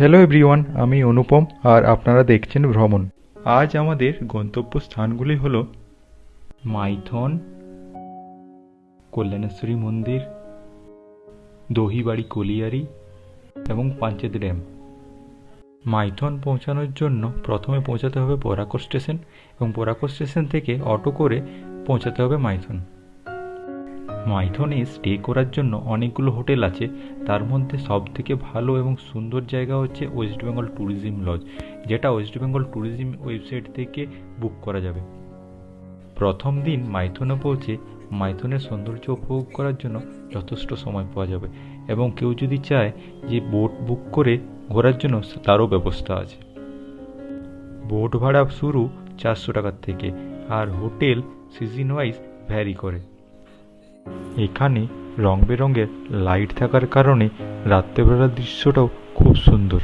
Hello everyone আমি অনুপম আর আপনারা দেখছেন ভ্রমণ। আজ আমাদের গন্তব্য স্থানগুলি হল মাইথন, কল্যাণেশ্বরী মন্দির, দহিবাড়ি কলিয়ারি এবং পাঞ্চেত ড্যাম। মাইথন পৌঁছানোর জন্য প্রথমে পৌঁছাতে হবে বরাকর স্টেশন এবং বরাকর স্টেশন থেকে অটো করে পৌঁছাতে হবে মাইথন। মাইথনে স্টে করার জন্য অনেকগুলো হোটেল আছে। তার মধ্যে সব থেকে ভালো এবং সুন্দর জায়গা হচ্ছে ওয়েস্ট বেঙ্গল ট্যুরিজম লজ, যেটা ওয়েস্ট বেঙ্গল ট্যুরিজম ওয়েবসাইট থেকে বুক করা যাবে। প্রথম দিন মাইথনে পৌঁছে মাইথনের সৌন্দর্য উপভোগ করার জন্য যথেষ্ট সময় পাওয়া যাবে এবং কেউ যদি চায় যে বোট বুক করে ঘোরার জন্য, তারও ব্যবস্থা আছে। বোট ভাড়া শুরু চারশো টাকার থেকে, আর হোটেল সিজন ওয়াইজ ভ্যারি করে। এখানে রং বেরঙের লাইট থাকার কারণে রাত্রেবেলার দৃশ্যটাও খুব সুন্দর।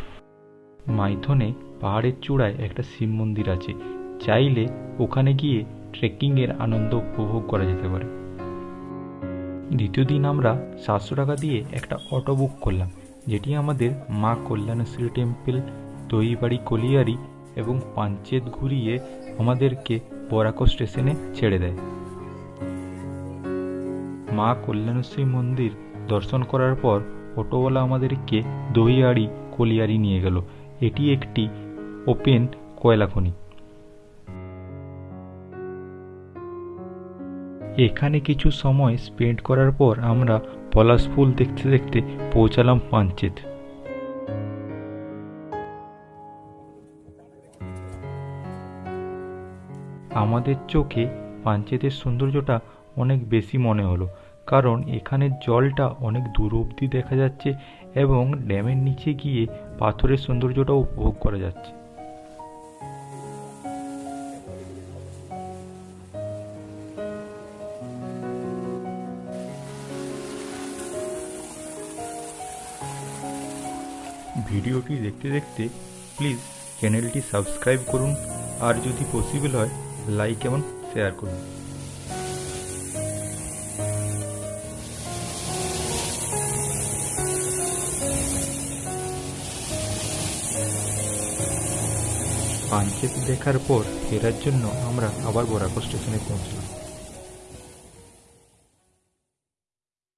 মাইথনে পাহাড়ের চূড়ায় একটা শিব মন্দির আছে। চাইলে ওখানে গিয়ে ট্রেকিংয়ের আনন্দ উপভোগ করা যেতে পারে। দ্বিতীয় দিন আমরা সাতশো টাকা দিয়ে একটা অটো বুক করলাম, যেটি আমাদের মা কল্যাণেশ্বরী টেম্পল দইবাড়ি কলিয়ারি এবং পাঞ্চেত ঘুরিয়ে আমাদেরকে বরাকো স্টেশনে ছেড়ে দেয়। মা কল্যাণেশ্বরী মন্দির দর্শন করার পর অটোওয়ালা আমাদেরকে দহিয়াড়ি কলিয়ারি নিয়ে গেল। এটি একটি ওপেন কয়লা খনি এখানে কিছু সময় স্পেন্ড করার পর আমরা পলাশ ফুল দেখতে দেখতে পৌঁছালাম পাঞ্চেত। আমাদের চোখে পাঞ্চেতের সৌন্দর্যটা অনেক বেশি মনে হলো। কারণ এখানের জলটা অনেক দূর অবধি দেখা যাচ্ছে এবং ড্যামের নিচে গিয়ে পাথরের সৌন্দর্যটাও উপভোগ করা যাচ্ছে। ভিডিওটি দেখতে দেখতে প্লিজ চ্যানেলটি সাবস্ক্রাইব করুন আর যদি পসিবল হয় লাইক এবং শেয়ার করুন। পাঞ্চেত দেখার পর ফেরার জন্য আমরা আবার বরাকর স্টেশনে পৌঁছলাম।